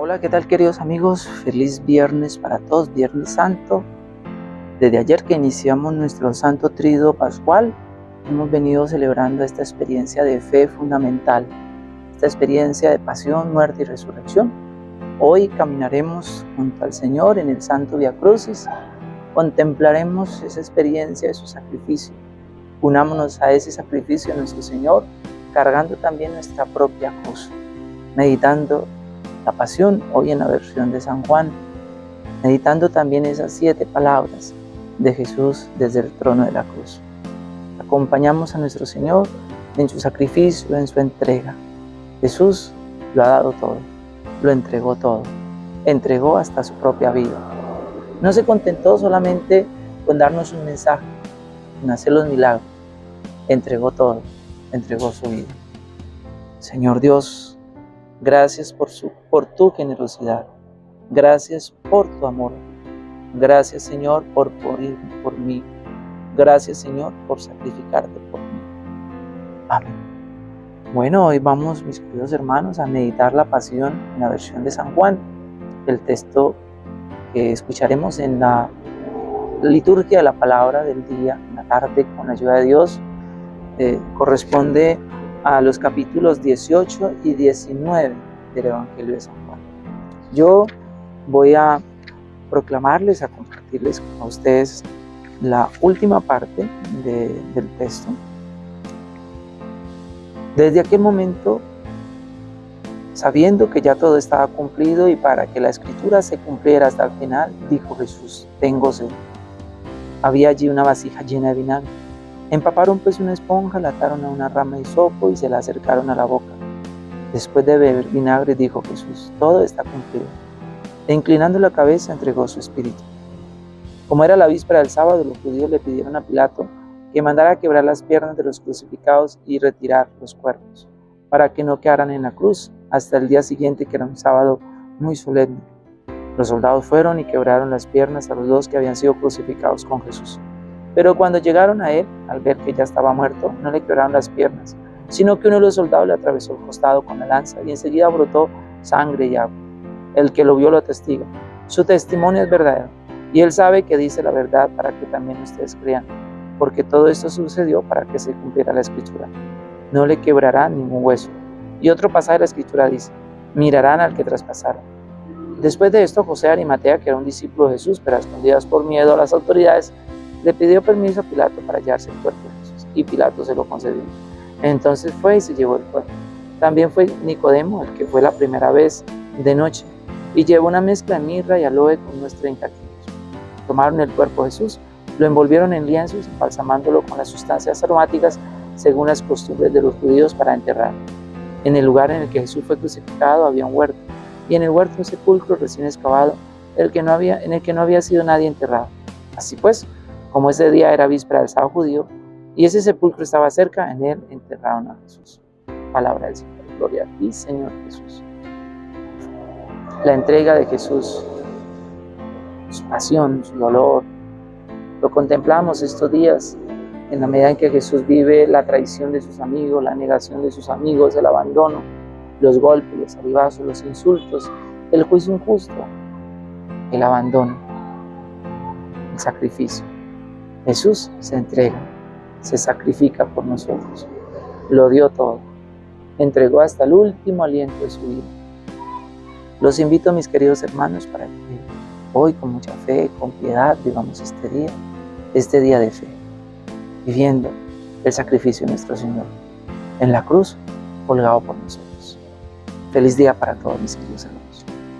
Hola, ¿qué tal queridos amigos? Feliz viernes para todos, Viernes Santo. Desde ayer que iniciamos nuestro Santo Trido Pascual, hemos venido celebrando esta experiencia de fe fundamental, esta experiencia de pasión, muerte y resurrección. Hoy caminaremos junto al Señor en el Santo Via Crucis, contemplaremos esa experiencia de su sacrificio. Unámonos a ese sacrificio de nuestro Señor, cargando también nuestra propia cruz, meditando la pasión, hoy en la versión de San Juan, meditando también esas siete palabras de Jesús desde el trono de la cruz. Acompañamos a nuestro Señor en su sacrificio, en su entrega. Jesús lo ha dado todo, lo entregó todo, entregó hasta su propia vida. No se contentó solamente con darnos un mensaje, con hacer los milagros, entregó todo, entregó su vida. Señor Dios, Gracias por, su, por tu generosidad. Gracias por tu amor. Gracias, Señor, por morir por mí. Gracias, Señor, por sacrificarte por mí. Amén. Bueno, hoy vamos, mis queridos hermanos, a meditar la pasión en la versión de San Juan. El texto que escucharemos en la liturgia de la palabra del día, en la tarde, con la ayuda de Dios, eh, corresponde a los capítulos 18 y 19 del Evangelio de San Juan. Yo voy a proclamarles, a compartirles a ustedes la última parte del texto. Desde aquel momento, sabiendo que ya todo estaba cumplido y para que la escritura se cumpliera hasta el final, dijo Jesús, tengo sed. Había allí una vasija llena de vinagre Empaparon pues una esponja, la ataron a una rama de sopo y se la acercaron a la boca. Después de beber vinagre, dijo Jesús, todo está cumplido. E inclinando la cabeza, entregó su espíritu. Como era la víspera del sábado, los judíos le pidieron a Pilato que mandara quebrar las piernas de los crucificados y retirar los cuerpos, para que no quedaran en la cruz hasta el día siguiente, que era un sábado muy solemne. Los soldados fueron y quebraron las piernas a los dos que habían sido crucificados con Jesús. Pero cuando llegaron a él, al ver que ya estaba muerto, no le quebraron las piernas, sino que uno de los soldados le atravesó el costado con la lanza y enseguida brotó sangre y agua. El que lo vio lo testiga. Su testimonio es verdadero y él sabe que dice la verdad para que también ustedes crean, porque todo esto sucedió para que se cumpliera la escritura. No le quebrará ningún hueso. Y otro pasaje de la escritura dice, mirarán al que traspasaron. Después de esto, José Arimatea, que era un discípulo de Jesús, pero a escondidas por miedo a las autoridades, le pidió permiso a Pilato para llevarse el cuerpo de Jesús y Pilato se lo concedió. Entonces fue y se llevó el cuerpo. También fue Nicodemo, el que fue la primera vez de noche, y llevó una mezcla de mirra y aloe con unos 30 kilos. Tomaron el cuerpo de Jesús, lo envolvieron en lienzos, embalsamándolo con las sustancias aromáticas según las costumbres de los judíos para enterrarlo. En el lugar en el que Jesús fue crucificado había un huerto, y en el huerto un sepulcro recién excavado, el que no había, en el que no había sido nadie enterrado. Así pues, como ese día era víspera del sábado judío y ese sepulcro estaba cerca, en él enterraron a Jesús. Palabra del Señor. Gloria a ti, Señor Jesús. La entrega de Jesús, su pasión, su dolor, lo contemplamos estos días en la medida en que Jesús vive la traición de sus amigos, la negación de sus amigos, el abandono, los golpes, los arribazos, los insultos, el juicio injusto, el abandono, el sacrificio. Jesús se entrega, se sacrifica por nosotros, lo dio todo, entregó hasta el último aliento de su vida. Los invito, mis queridos hermanos, para que hoy con mucha fe, con piedad, vivamos este día, este día de fe, viviendo el sacrificio de nuestro Señor en la cruz, colgado por nosotros. Feliz día para todos mis queridos hermanos.